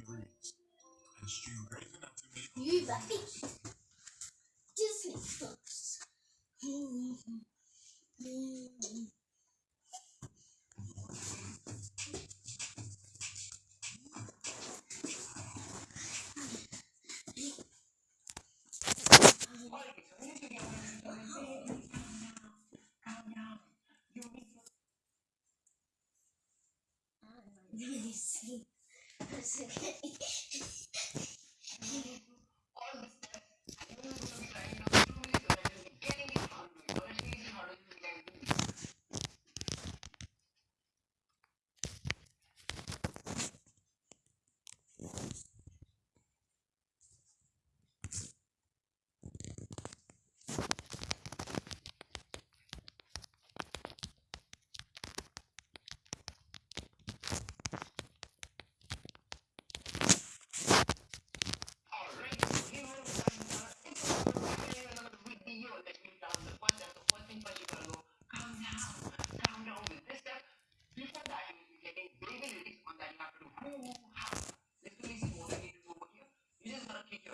degrees, and she raised to. You love. Disney books. See person.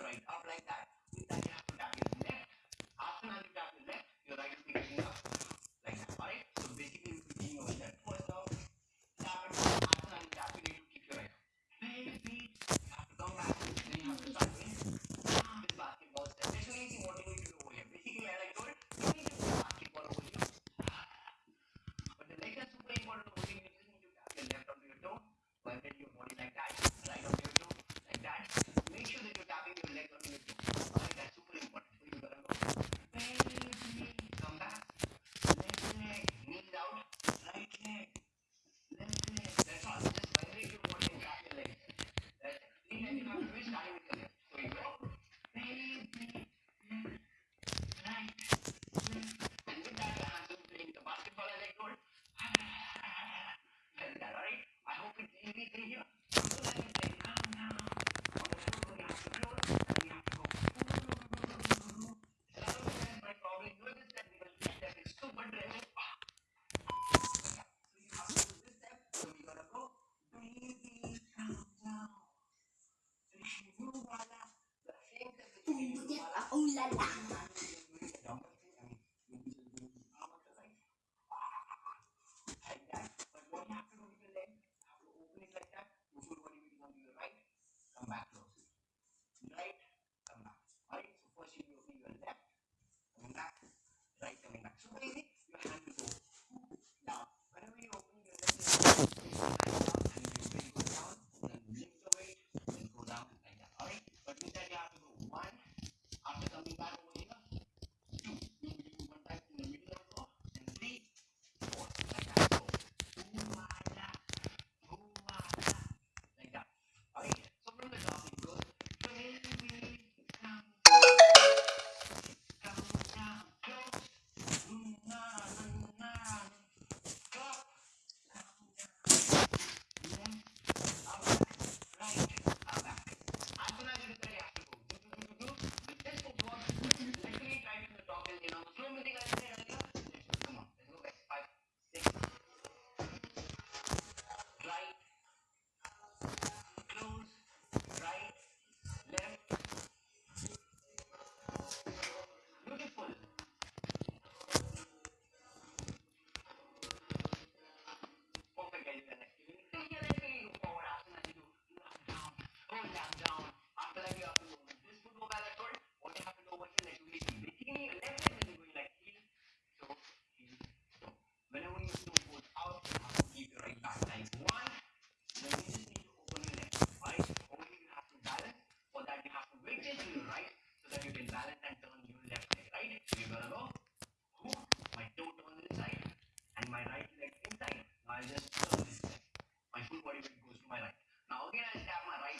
right up like that. With that, you have to tap your left. After that, you tap your left, your right is picking up. Like that, alright? So basically, you're picking your left first down. Tap it, after that, you tap it, you kick your right. Play the beat, you have to come back, then you have to start winning. With basketball, especially if you want to do over here. Basically, as I told, you need to do basketball over here. But the leg that's super important over here, you just need to tap your left onto your toe, vibrate your body like that, right on your that, make sure that you're tapping your leg on the u la la Right coming back. So what is it? Your hand is over.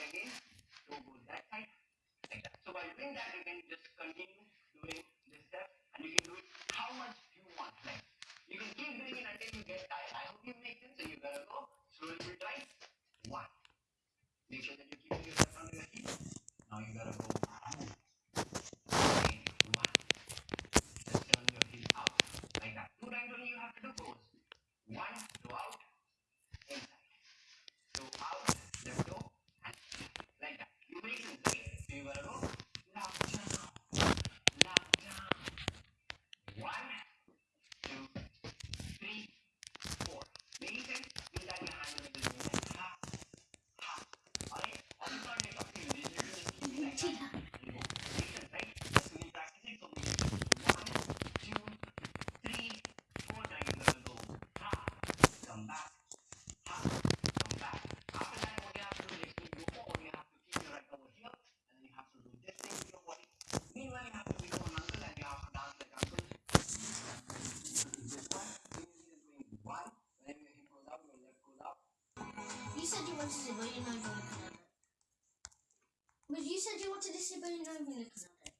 again to go that side. So by doing that, you can just continue you you but you're not even looking at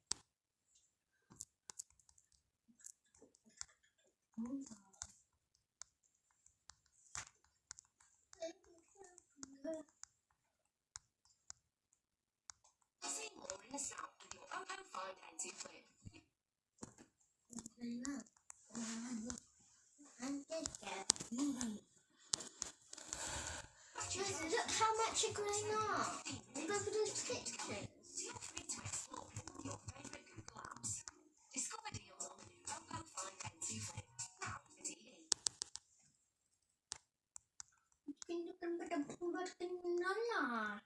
look how much you're growing up. 真的啊